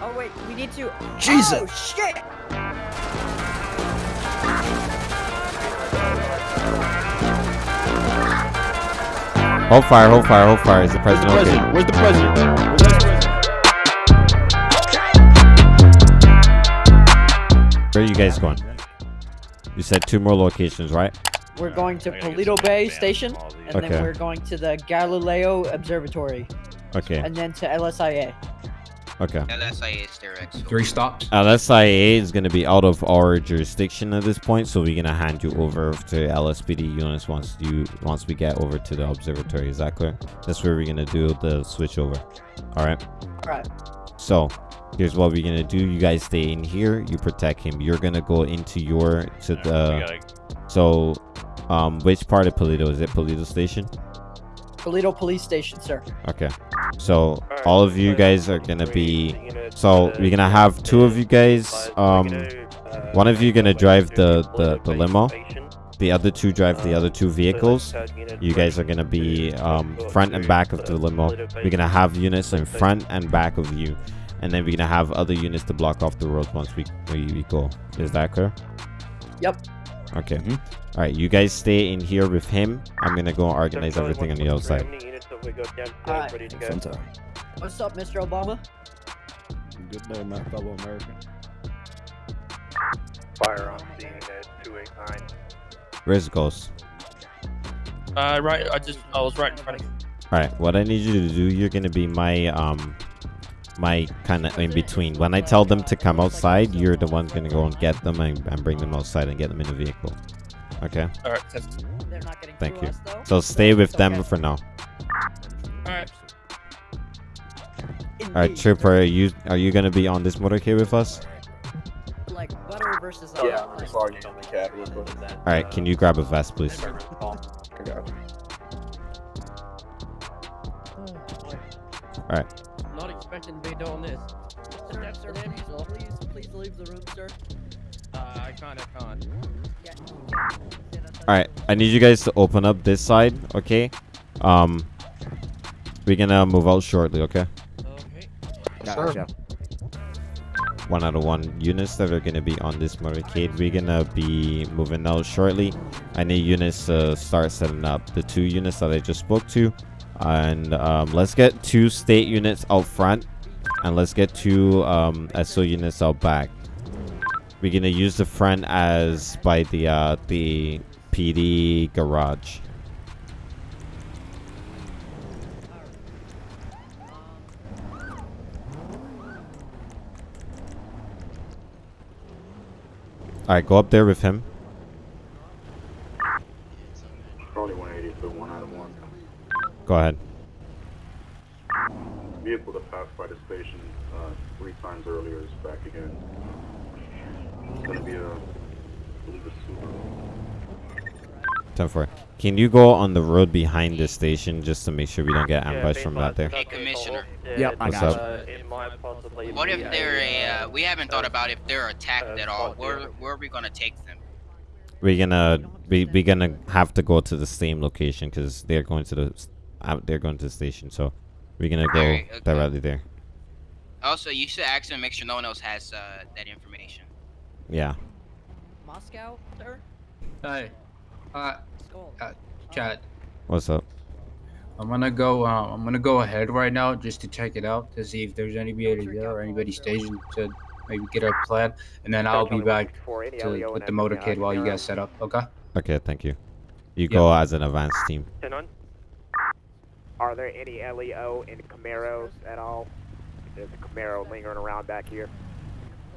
Oh wait, we need to. Jesus. Oh shit! Hold fire, hold fire, hold fire. Is the Where's the president okay? Where's the president? Where's the president? Where are you guys going? You said two more locations, right? We're going to I Paleto Bay Station, from all these. and Okay. then we're going to the Galileo Observatory, Okay, and then to LSIA. Okay. LSIA is direct. so- Three stops. LSIA is going to be out of our jurisdiction at this point, so we're going to hand you over to LSPD units once you once we get over to the observatory. Is that clear? That's where we're going to do the switch over. All right. Right. So here's what we're gonna do. You guys stay in here. You protect him. You're gonna go into your to Alright, we the. gotta- So, um, which part of Paleto is it? Paleto Station. Paleto Police Station, sir. Okay. So all of you guys are gonna be. So we're gonna have two of you guys. Um, one of you gonna drive the the, the limo. The other two drive the other two vehicles. You guys are gonna be um, front and back of the limo. We're gonna have units in front and back of you, and then we're gonna have other units to block off the road once we we, we go. Is that clear? Yep. Okay. All right. You guys stay in here with him. I'm gonna go organize everything on the outside. Alright. Fun time. What's up, Mr. Obama? Good day, my fellow American. Firearm scene at 289. Where's Ghost? Uh, right. I just I was right in front of you. All right. What I need you to do, you're gonna be my um my kind of in between. When I tell them to come outside, you're the one gonna go and get them and, and bring them outside and get them in the vehicle. Okay. All right. That's, They're not getting Thank you. us, though. So stay with them okay. for now. all right. All right, Trooper, are you are you gonna be on this motorcade with us? Like butter versus Yeah, uh, just logging on the cab real quick. All right, can you grab a vest, please? I got you. Not expecting to be doing this. Mr. Dexter, please, please leave the room, sir. Uh, I kind of can't. Yeah. All right, I need you guys to open up this side, okay? Um, we're gonna move out shortly, okay? Okay. Gotcha. One out of one units that are gonna be on this motorcade. We're gonna be moving out shortly. I need units to start setting up. The two units that I just spoke to, and um, let's get two state units out front, and let's get two um, SO units out back. We're gonna use the front as by the uh, the PD garage. All right, go up there with him. Probably 180 for one out of one. Go ahead. Vehicle that passed by the station uh, three times earlier is back again. It's gonna be a, I believe a Subaru. 10 4. Can you go on the road behind the station just to make sure we don't get ambushed from that there? Hey, Commissioner. Yep, I What's got up? What if they're a? Uh, we haven't thought about if they're attacked at all. Where where are we gonna take them? We're gonna we we gonna have to go to the same location because they're going to the s- out they're going to the station. So we're gonna go Alright, okay. directly there. Also, you should ask them, make sure no one else has uh, that information. Yeah. Moscow, sir? Hey, uh, Skull. Uh, chat. What's up? I'm gonna go. Uh, I'm gonna go ahead right now just to check it out to see if there's anybody there or anybody stationed to maybe get a plan, and then I'll be back to, with the motorcade while you guys set up. Okay? Okay, thank you. You go as an advanced team. Are there any LEO in Camaros at all? There's a Camaro lingering around back here.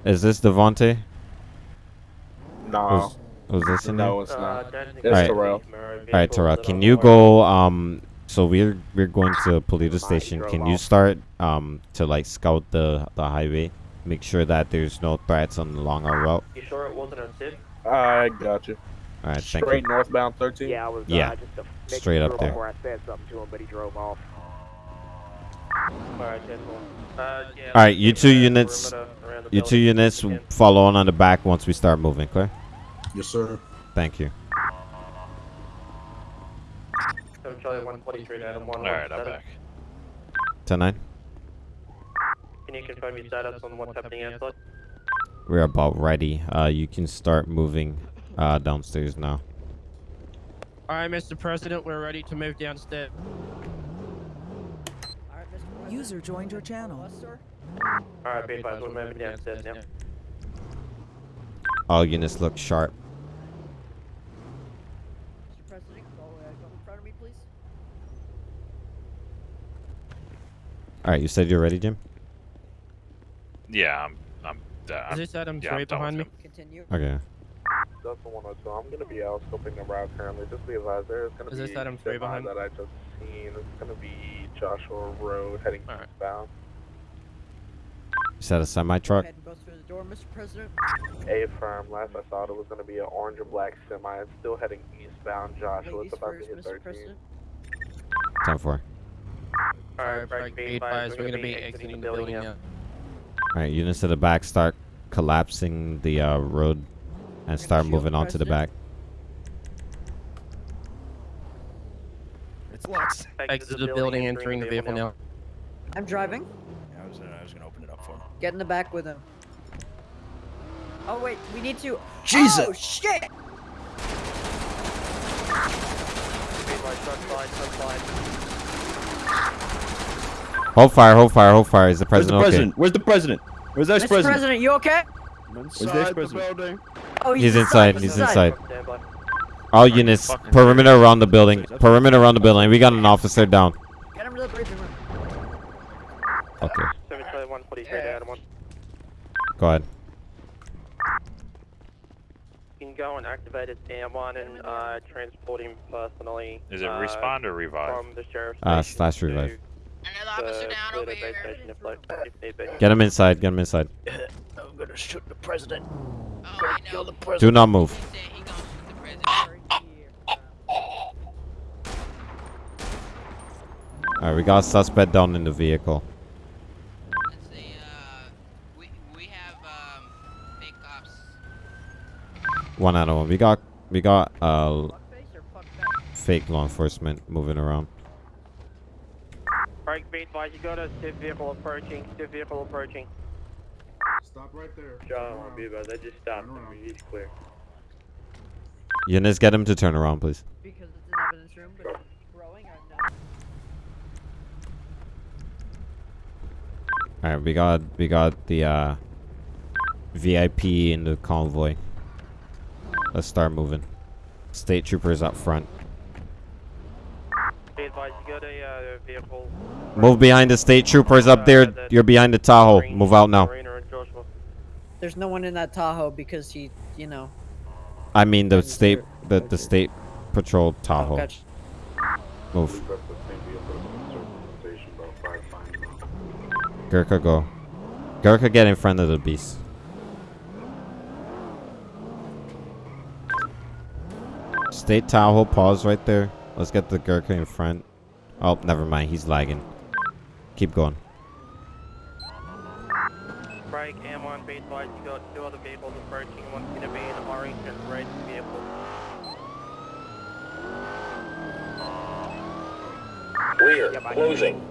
Is this Devonte? No, Was, was this in there? no, it's not. That's Alright. Terrell. All right, Terrell. Can you go? Um, so we're we're going to Paleto Station. Can you start um to like scout the the highway, make sure that there's no threats on along our route. You sure it wasn't a tip? I got you. All right, thank Straight northbound 13. Yeah, I was Yeah, uh, just to make straight up there. before I said something to him, but he drove off. All right, you two units, you two units follow on on the back once we start moving. Clear? Yes, sir. Thank you. Alright, I'm back. Ten nine. can you confirm your status on what's happening outside? We're about ready. Uh, you can start moving uh, downstairs now. All right, Mr. President, we're ready to move downstairs. Alright, User joined your channel. All right, be advised, we're moving downstairs now. All units look sharp. Mr. President, go, uh, go in front of me, please. All right, you said you're ready, Jim. Yeah, I'm. I'm. Uh, Is I'm this Adam yeah, I'm Three behind me? Continue. Okay. Delta 102, I'm going to be out scoping the route currently. Just be advised, there's going to Is be this Adam Three semi behind? that I just seen. It's going to be Joshua Road heading Alright. eastbound. You said a semi truck? ahead and through the door, Mr. President. A firm, last I saw it was going to be an orange or black semi. It's still heading eastbound Joshua. Ladies It's about to first, hit Mr. 13. President. Ten four. All right, Frank, be advised, we're gonna be exiting the building now. All right, units at the back start collapsing the uh, road and start moving on to the back. It's Lux. Exit the building, entering the vehicle now. I'm driving. I was, gonna, I was gonna open it up for him. Get in the back with him. Oh wait, we need to. Jesus! Oh shit! Hold fire, hold fire, hold fire. Is the Where's the president okay? Where's the president? Where's the Mr. ex-president? President, you okay? Where's the ex-president? Oh, He's inside. He's inside. Stand. All units, perimeter around the building. Perimeter around the building. We got an officer down. Get him to the briefing room. Okay, 143 Adam 1. go ahead. You can go and activate his AM1 and uh, transport him personally. Is it uh, respawn or revive? From the sheriff's Uh, slash revive. Another officer down over here. station if, like, if need be. Get him inside. Get him inside. I'm gonna shoot the president. Oh, I know. the president. Do not move. said he gonna shoot the president. Right here. All right, we got a suspect down in the vehicle. Let's see, uh, we, we have, um, fake cops. One out of one. We got we got uh Fuck face or fuck back? fake law enforcement moving around. Frank, be advised, you got a stiff vehicle approaching, stiff vehicle approaching. Stop right there. John, be advised, I just stopped Turn around. He's clear. Units, get him to turn around, please. Because it's an evidence room, but growing, I'm not. All right, we got we got the uh VIP in the convoy. Let's start moving. State troopers up front. Be advised, you got a uh, vehicle. Move behind the state troopers up there. You're behind the Tahoe. Move out now. Marina and Joshua. There's no one in that Tahoe because he, you know. I mean the state the the state patrol Oh, Tahoe. gotcha. Move. That's the same vehicle that was in circulation about five times now. Gurkha go. Gurkha get in front of the beast. State Tahoe, pause right there. Let's get the Gurkha in front. Oh, never mind. He's lagging. Keep going. Frank, M1, be advised, you got two other vehicles approaching. One's going to be an orange and red vehicle. Clear. Closing.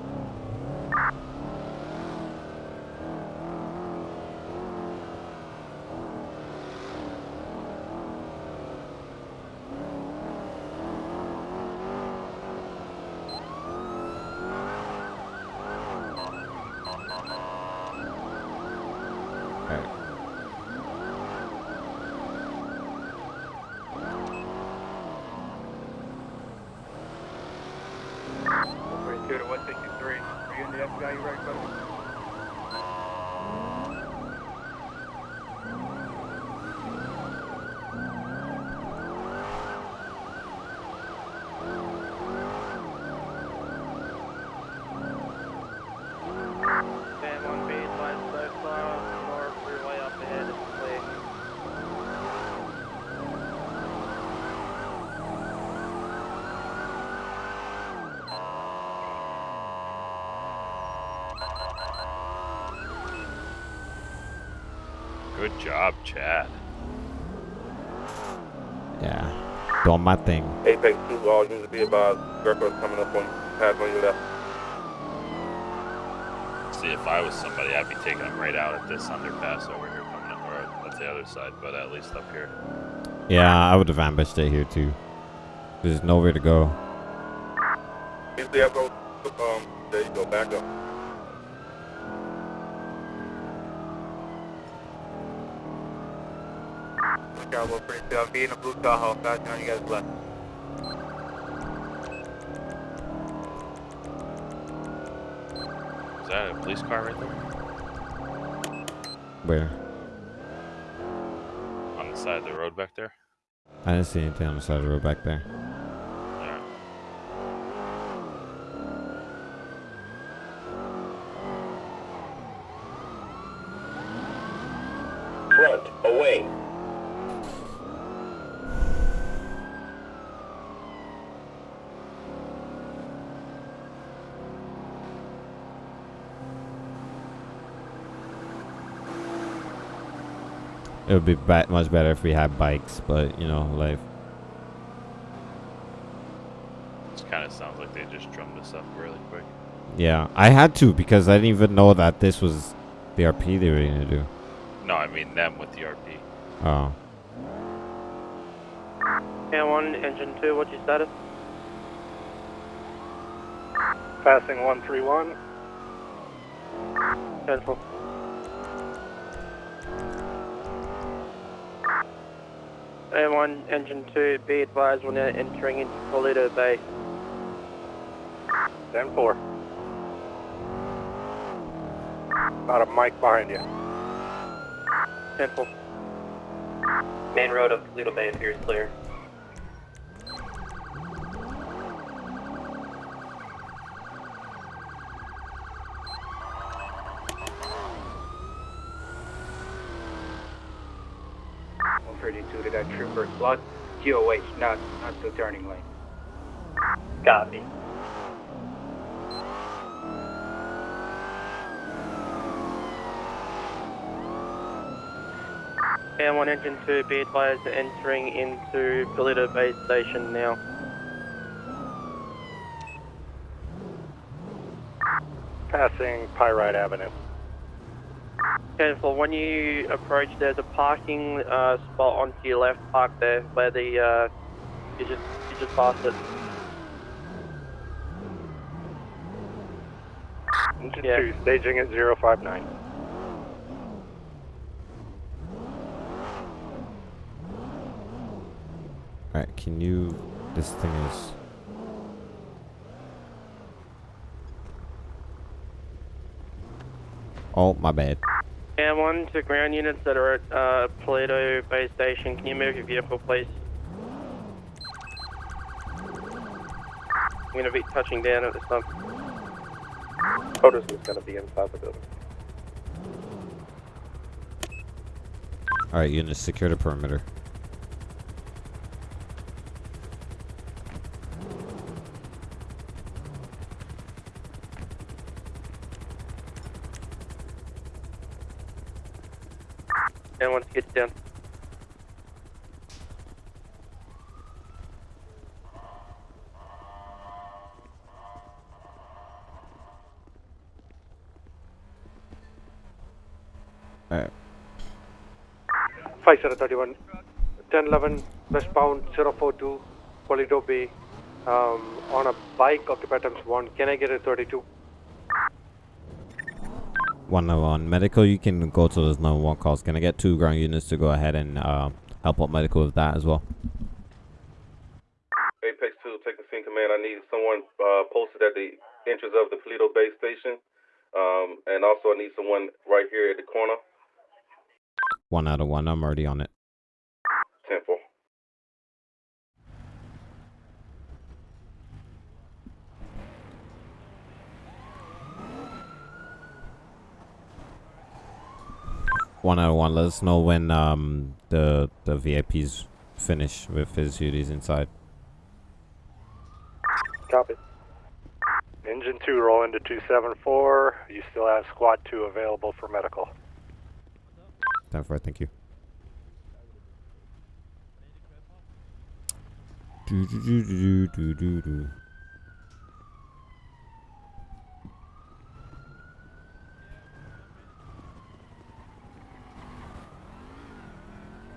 Alright. Two to 163. Are you in the FBI? You ready, buddy? Stand one B, advised so far, more freeway up ahead is clear. Good job, Chad. Yeah. Doing my thing. Apex 2, all units be about Greco's coming up on path on your left. honestly, if I was somebody, I'd be taking them right out at this underpass over here, coming up, or at the other side, but at least up here. Yeah, I would have ambushed it here too. There's nowhere to go. Easily up, go. Um, there you go, back up. Bravo 3 I'm being a blue Tahoe, passing on you guys left. Is that a police car right there? Where? On the side of the road back there? I didn't see anything on the side of the road back there. Front, away. It would be ba- much better if we had bikes, but you know, life. This kind of sounds like they just drummed us up really quick. Yeah, I had to because I didn't even know that this was the RP they were gonna do. No, I mean them with the RP. Oh, And 1, engine 2, what's your status? Passing 131. Cancel. And 1, engine 2, be advised when they're entering into Paleto Bay. 10 4. About a mic behind you. 10 4. Main road of Paleto Bay appears clear. One thirty-two to that trooper. QOH, not not the turning lane. Copy. And 1, engine 2, be advised entering into Paleto Base Station now. Passing Pyrite Avenue. Cancel. When you approach, there's a parking uh, spot onto your left. Park there, where the uh, you just you just passed it. Engine Yeah. two, staging at 059. alright. Can you? This thing is. Oh, my bad. And one to ground units that are at uh, Bay Station. Can you move your vehicle, please? I'm going to be touching down at this time. Otis is going to be inside the building. Alright, units, secure the perimeter. And once you get down. Alright. 5731, 1011, westbound 042, Paleto Bay, um, on a bike, occupied times 1. Can I get a 32? 101. Medical, you can go to those 911 calls. Can I get two ground units to go ahead and uh, help out medical with that as well? Apex 2, taking scene command. I need someone uh, posted at the entrance of the Paleto Bay Station. Um, and also, I need someone right here at the corner. One out of one. I'm already on it. Temple. One out of one. Let us know when um the the VIP's finish with his duties inside. Copy. Engine 2, roll into 274. You still have squad 2 available for medical. Time for it, thank you. Do, do, do, do, do, do,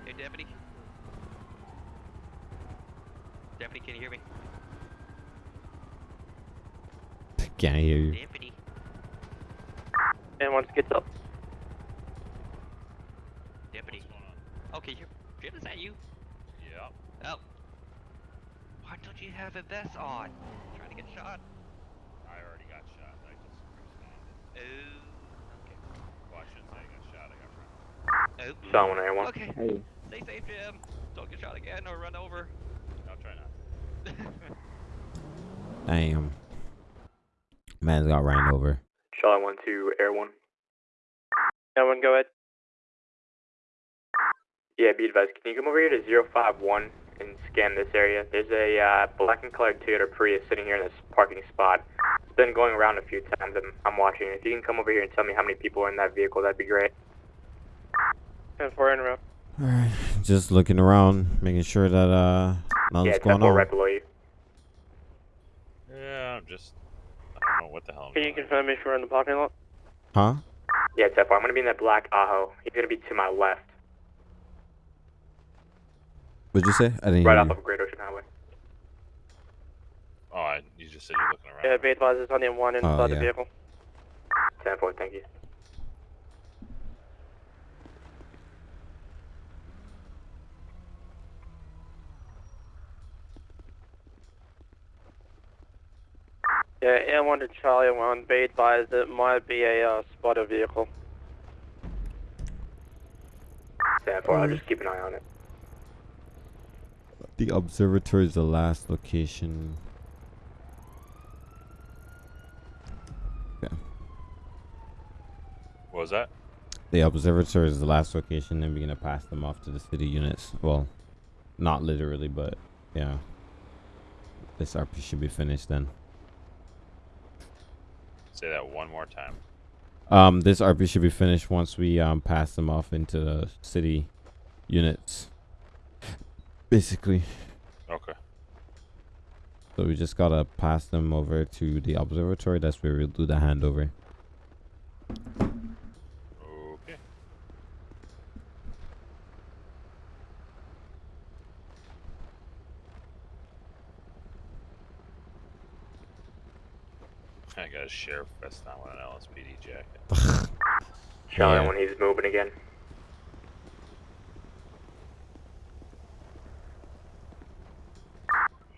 Hey, deputy. Deputy, can you hear me? Can't hear you. Deputy. And once it gets up. That you? Yeah. Oh. Why don't you have a vest on? I'm Trying to get shot. I already got shot. I just responded. Oh. Okay. Well, I shouldn't say I got shot. I got run. Oh. Someone I want. Okay. Hey. Stay safe, Jim. Don't get shot again or run over. I'll try not. Damn. Man's got ran over. Charlie 1 to Air 1. Air 1, go ahead. Yeah, be advised. Can you come over here to 051 and scan this area? There's a uh, black and colored Toyota Prius sitting here in this parking spot. It's been going around a few times. I'm, I'm watching. If you can come over here and tell me how many people are in that vehicle, that'd be great. 10 4 in row. Alright. Just looking around, making sure that uh nothing's Yeah, 10 going 4 on. right below you. Yeah, I'm just. I don't know what the hell. I'm Can you doing. confirm if you're in the parking lot? Huh? Yeah, 10 4. I'm going to be in that black Aho. He's going to be to my left, What'd you say? I didn't right hear off you. of Great Ocean Highway. Oh, I, you just said you're looking around. Yeah, be advised. There's only one inside Oh, the yeah. vehicle. 10 4, thank you. Yeah, Air 1 to Charlie 1, be advised it might be a uh, spotter vehicle. 10 4, I'll just keep an eye on it. The observatory is the last location. What was that? The observatory is the last location, then we're gonna pass them off to the city units. Well, not literally, but yeah. This RP should be finished then. Say that one more time. Um, this RP should be finished once we um pass them off into the city units. Basically, Okay. so we just gotta pass them over to the observatory. That's where we'll do the handover. Okay. I got a sheriff vest on with an LSPD jacket. Charlie Yeah. 1, he's moving again.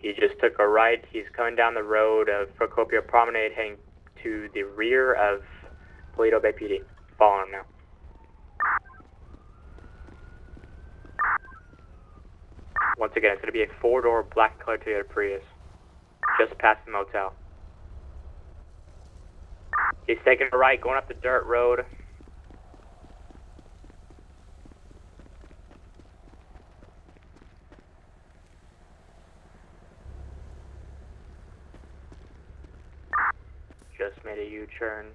He just took a right. He's coming down the road of Procopio Promenade, heading to the rear of Paleto Bay PD. Following him now. Once again, it's going to be a four-door black colored Toyota Prius, just past the motel. He's taking a right, going up the dirt road. Just made a U-turn.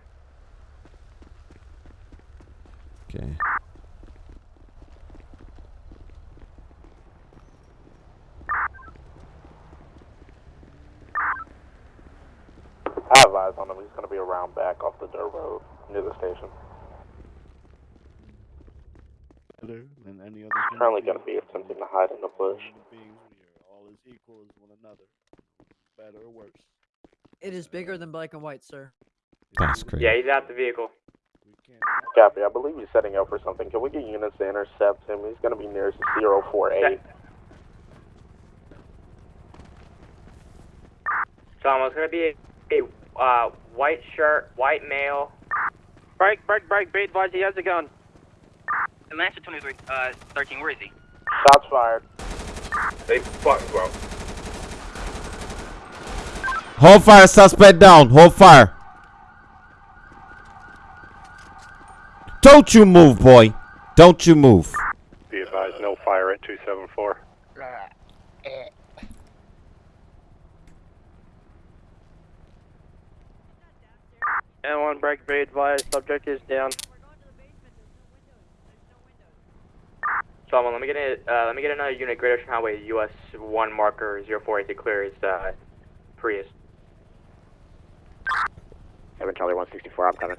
Okay. I have eyes on him. He's going to be around back off the dirt road near the station. better than any other He's currently going to be attempting to hide in the bush. human beings. We are all as equal as one another, better or worse. It is bigger than black and white, sir. That's crazy. Yeah, he's out the vehicle. Copy. I believe he's setting up for something. Can we get units to intercept him? He's going to be nearest 048. So it's going to be a, a uh, white shirt, white male. Break, break, break. Be advised he has a gun. Atlanta 23, uh, 13, where is he? Shots fired. They fucking bro. Hold fire, suspect down. Hold fire. Don't you move, boy. Don't you move. Be advised, no fire at 274. And one break. Be advised. Subject is down. Solomon, let me get a, uh, let me get another unit, Great Ocean Highway, US 1 marker 048 to clear his uh, Prius. 7 Charlie 164, I'm coming.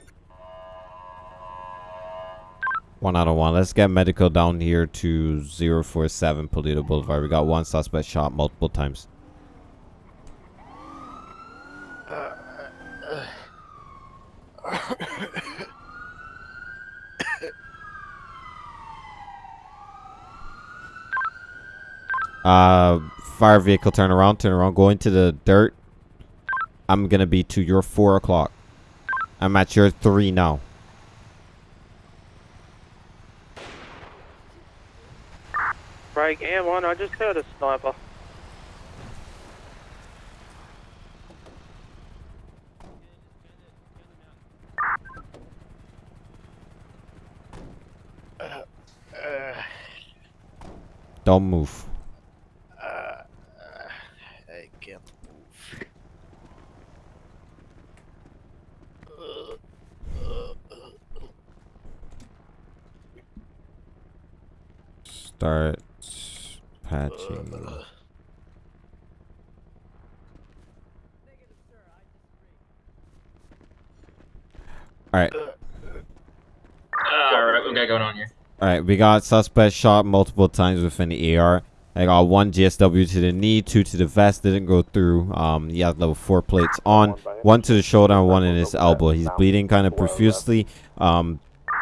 One out of one. Let's get medical down here to 047 Paleto Boulevard. We got one suspect shot multiple times. Uh, fire vehicle, turn around, turn around, go into the dirt. I'm gonna be to your four o'clock. I'm at your three now. Break M1, I just heard a sniper. Don't move. Uh, I can't move. Start patching. Alright. Alright, we got going on here. Alright, we got suspect shot multiple times within the AR. I got one GSW to the knee, two to the vest, didn't go through. Um, he has level four plates on, one to the shoulder, and one in his elbow. He's bleeding kind of profusely. Um,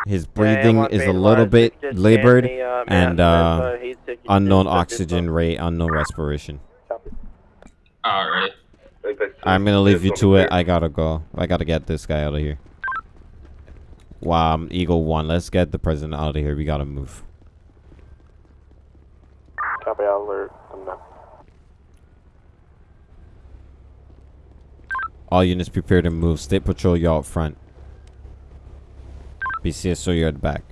his breathing is a little bit labored, and uh, unknown oxygen rate, unknown respiration. Alright. I'm gonna leave you to it. I gotta go. I gotta get this guy out of here. Wow, um, Eagle One. Let's get the president out of here. We gotta move. Copy alert. I'm done. All units prepare to move. State patrol, you out front. BCSO, you're at the back.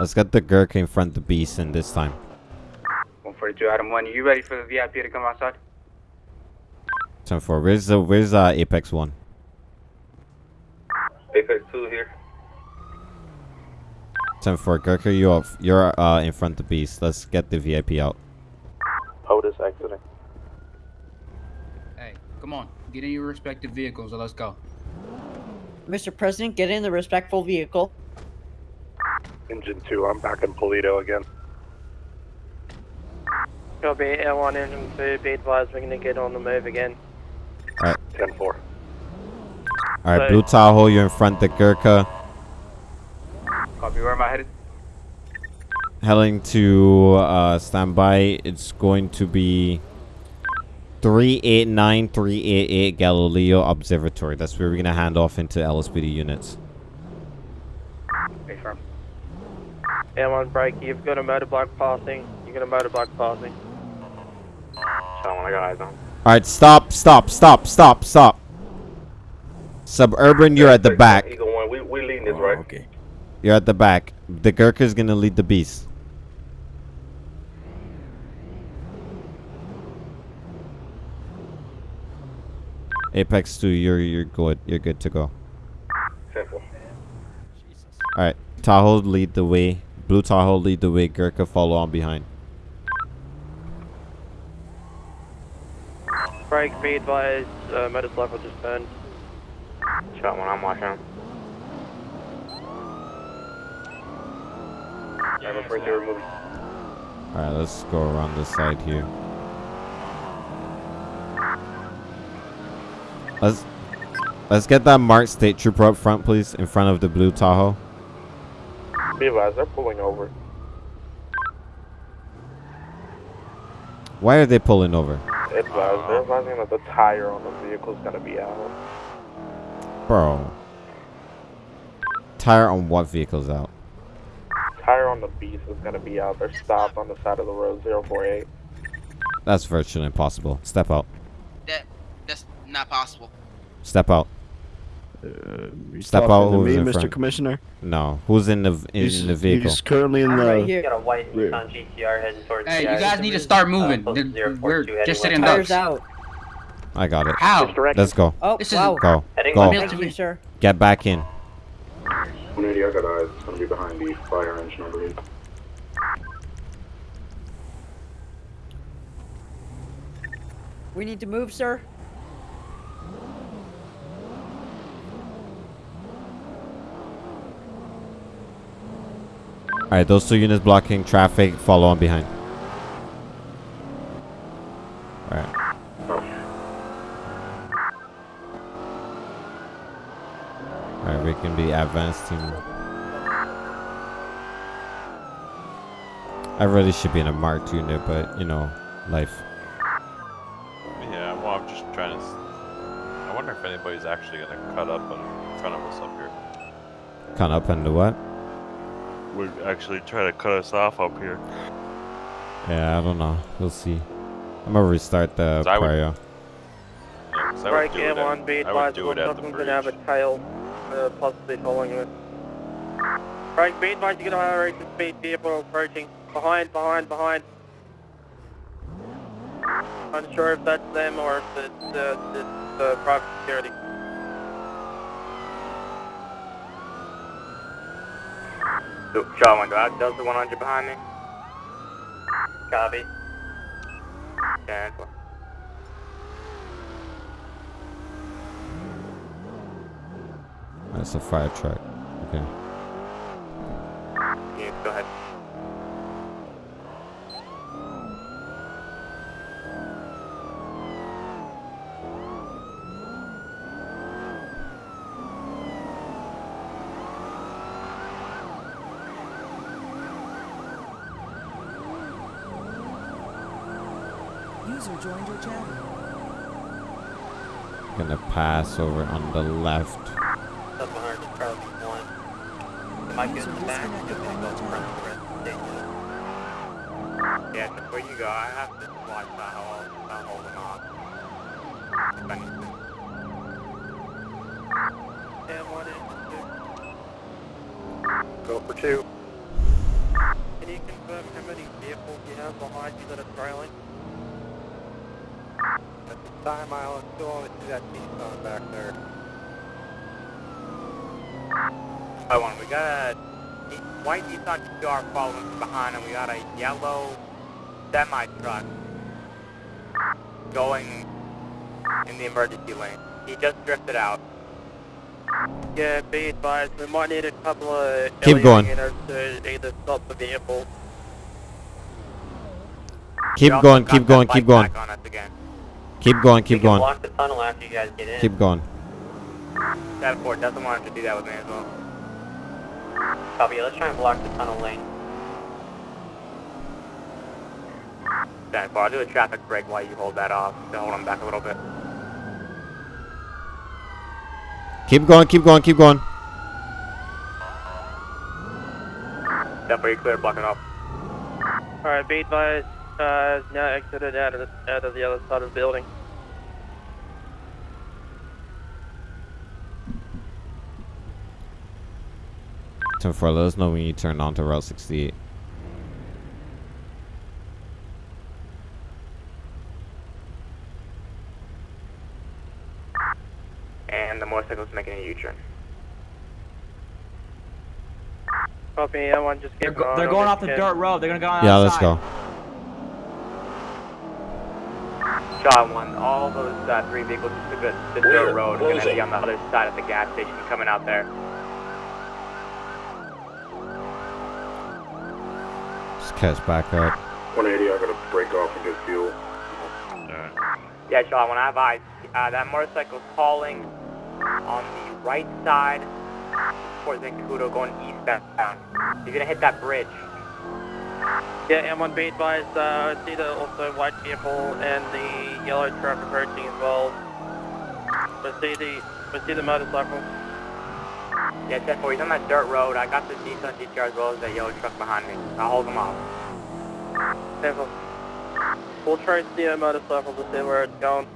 Let's get the Gurkha in front of the beast in this time. 142 Adam 1, you ready for the VIP to come outside? 10 4. Where's the where's uh Apex One? Apex 2 here. 10 4. Gurkha, you off you're uh in front of the beast. Let's get the VIP out. POTUS exiting. Hey, come on. Get in your respective vehicles and let's go. Mr. President, get in the respectful vehicle. Engine 2, I'm back in Paleto again. Copy, L1 engine 2, be advised we're gonna get on the move again. Alright. 10 4. Alright, So- Blue Tahoe, you're in front of the Gurkha. Copy, where am I headed? Heading to uh standby. It's going to be 389 388 Galileo Observatory. That's where we're gonna hand off into LSPD units. Hey, firm. L1 break, you've got a motor block passing. You've got a motor block passing. Someone I got eyes on. Alright, stop, stop, stop, stop, stop. Suburban, you're at the back. Eagle 1, we, we leading this, right? Okay. You're at the back. The Gurkha's gonna lead the beast. Apex 2, you're you're good. You're good to go. 10 4. Alright, Tahoe lead the way. Blue Tahoe lead the way. Gurkha follow on behind. Break, be advised, uh, motor block will just burn. Shot one, I'm watching. I'm afraid to remove. Alright, let's go around this side here. Let's let's get that marked state trooper up front, please, in front of the blue Tahoe. Be advised, they're pulling over. Why are they pulling over? Advised, they're advising that the tire on the vehicle's gonna be out. Bro. Tire on what vehicle's out? Tire on the beast is gonna be out. They're stopped on the side of the road, 048. That's virtually impossible. Step out. That that's not possible. Step out. you Step out. to Who's me, in Mr. front? Commissioner? No. Who's in the in He's- the vehicle? He's currently in the. Right here. Got a white Nissan GTR heading towards Hey, you guys need to start moving. Uh, They're- We're just sitting Tires ducks. out. I got it. How? Let's go. Oh, This is- wow. Go. Heading Go. left. Thank you, sir. Get back in. 180, I got eyes. It's gonna be behind the fire engine, I believe. We need to move, sir. Alright, those two units blocking traffic, follow on behind. Alright. Alright, we can be advanced team. I really should be in a Mark unit, but you know, life. Yeah, well, I'm just trying to. s- I wonder if anybody's actually gonna cut up in front of us up here. Cut up do what? Would actually try to cut us off up here. Yeah, I don't know. We'll see. I'm gonna restart the 'Cause I would- Mario. Yeah, 'cause I would do it at- M1, be I would advised, do one it at the gonna have a tail, uh, possibly following you. Break, be advised, you're gonna have a racing speed vehicle approaching. Behind, behind, behind. Unsure if that's them or if it's, uh, it's, uh, private security. So, Shaw 1, go out. Delta 100 behind me. Copy. Okay. That's a fire truck. Okay. Yeah, go ahead. User joined your channel. Gonna pass over on the left. That's 100 to Charlie 1. Am I good in the back? Because they go front the rest of the day. Yeah, before you go, I have to watch that hole. That hole or not. If I need to. M1 is Go for two. Can you confirm how many vehicles you have behind you that are trailing? At this time, I'll still only see that Nissan back there. I want. We got a Ni- white Nissan GR following from behind, and we got a yellow semi truck going in the emergency lane. He just drifted out. Yeah, be advised, we might need a couple of Keep LEO going. to either stop the vehicle. Keep We also going, keep going, bike keep going. back on us again. Keep going, We keep can going. block the tunnel after you guys get in. Keep going. That Ford doesn't want to do that with me as well. Copy. Let's try and block the tunnel lane. Stand for. I'll do a traffic break while you hold that off. To hold him back a little bit. Keep going, keep going, keep going. Stand for. You clear. Blocking off. Alright, be advised, uh, now exited out of, the, out of the other side of the building. Ten four, let us know when you turn on to Route 68. And the motorcycle's making a U-turn. Copy, M1, just keep They're, an go- eye they're going off the kid. dirt road. They're gonna go on Yeah, let's go. Shot one. All those uh, three vehicles just took the, the dirt road. Going to be on the other side of the gas station coming out there. Just catch back up. 180, I gotta break off and get fuel. Yeah, Shot when I have eyes. Uh, that motorcycle's calling on the right side towards Zancudo going eastbound. You're going to hit that bridge. Yeah, M1, be advised, uh, I see the also white vehicle and the yellow truck approaching as well. We see the, see the motorcycle. Yeah, 10 4. He's on that dirt road. I got the Nissan GTR as well as that yellow truck behind me. I'll hold him off. Never. We'll try trace the uh, motorcycle to see where it's going.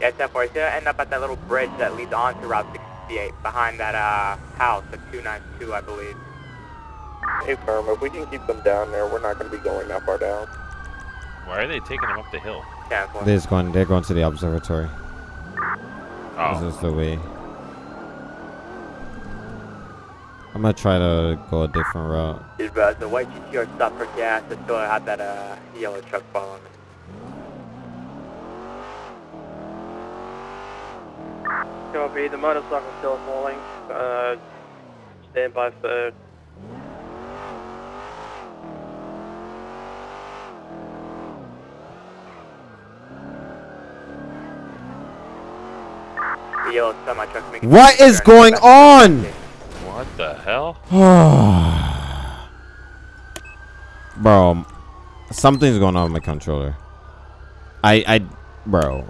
Yeah, 10 4. He's to end up at that little bridge that leads onto Route 68 behind that uh, house, the 292, I believe. Hey, firm, if we can keep them down there, we're not going to be going that far down. Why are they taking them up the hill? They're going. They're going to the observatory. Oh. This is the way. I'm gonna try to go a different route. Is uh, the white GTR stop for gas? I still have that uh, yellow truck following me. Copy. The motorcycle still falling. Uh, stand by for What is going on? What the hell? bro, something's going on with my controller. I, I, bro,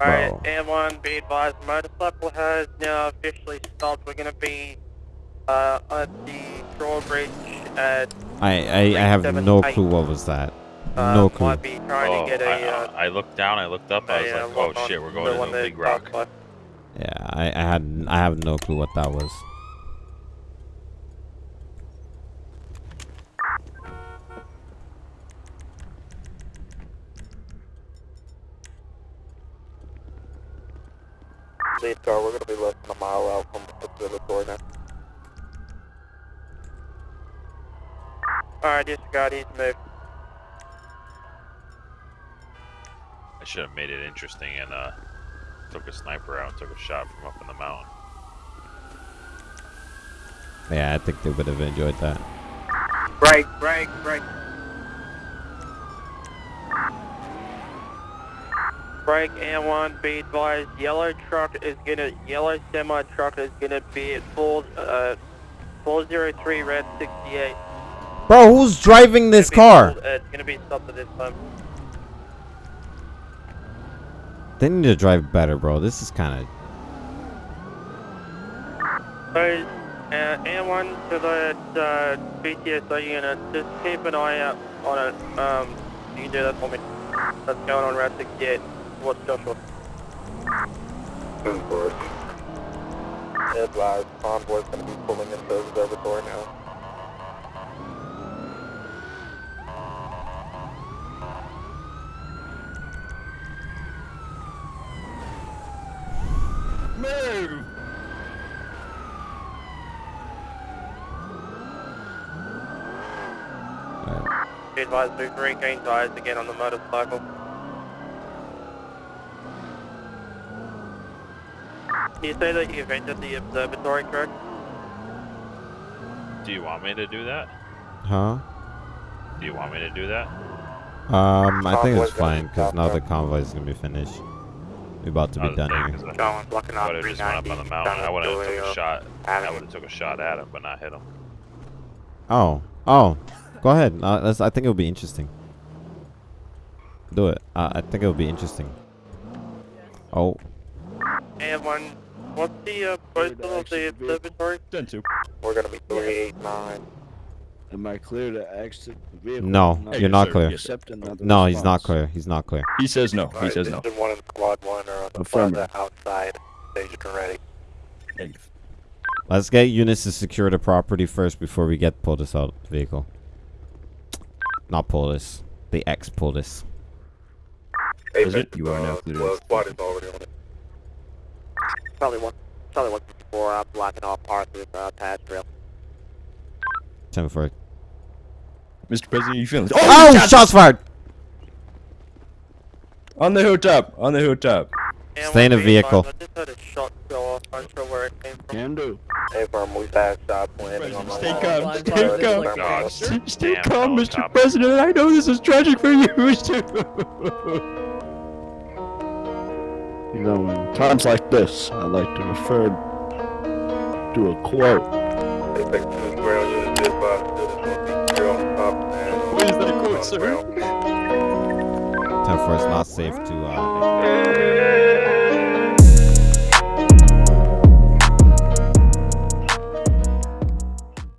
Alright, bro. M1, be advised, motorcycle has now officially stopped. We're gonna be uh, at the drawbridge at I, I, I have no clue what was that. uh, No clue. might be trying Oh, to get I, a uh, I looked down, I looked up, I was uh, like, oh shit, we're going to the that big rock. passed Yeah, I, I had, I have no clue what that was. Lead car, we're gonna be less than a mile out from observatory now. Alright, disregard, he's moved. I should have made it interesting and uh, took a sniper out and took a shot from up in the mountain. Yeah, I think they would have enjoyed that. Break, break, break. Break and one be advised, yellow truck is gonna, yellow semi truck is gonna be at 4, uh, 403 red 68. Bro, who's driving this car? Uh, it's gonna be stopped at this time. They need to drive better, bro. This is kind of. So, uh, M1 to the uh, BCSO unit, just keep an eye out on it. Um, you can do that for me. That's going on Route 68. What's Joshua? Ten four. Advised, convoy's gonna be pulling into observatory now. Move! Be advised, move regain tires again on the motorcycle. You say that you've entered the observatory, correct? Do you want me to do that? Huh? Do you want me to do that? Um, I think it's fine because now the convoy is gonna be finished. We're about to be done saying, here. 'cause I- Going, blocking off would've just went up on the mountain. I would have took a shot. I would have took a shot at him, but not hit him. Oh, oh, go ahead. Uh, that's, I think it'll be interesting. Do it. Uh, I think it'll be interesting. Oh, And one, what's the uh, postal of the observatory? Ten two. We're gonna be three eight nine. Am I clear to exit the vehicle? no, Not you're not sir. clear. Accept another No, he's not clear. He's not clear. He says no. He Alright, says no. Engine one and squad one are on the Affirmative. plaza outside, staged ready. Negative. Let's get units to secure the property first before we get POTUS out of the vehicle. Not POTUS. The ex POTUS. Is it? You are now clear. Well, squad is already on it. Probably one, probably one before uh, blocking off Arthur's uh, pass trail. 10 for Mr. President, you feeling? Oh, oh shots fired! On the hilltop. On the hilltop. Stay in the vehicle. I just heard a shot go off. I'm sure where it came from. Can do. Hey, firm, we passed stop landing on the Stay calm. Stay calm. Stay, stay calm, Mr. President. I know this is tragic for you too. you know, in times like this, I like to refer to a quote. Is ground. 10 for it's not safe to, uh,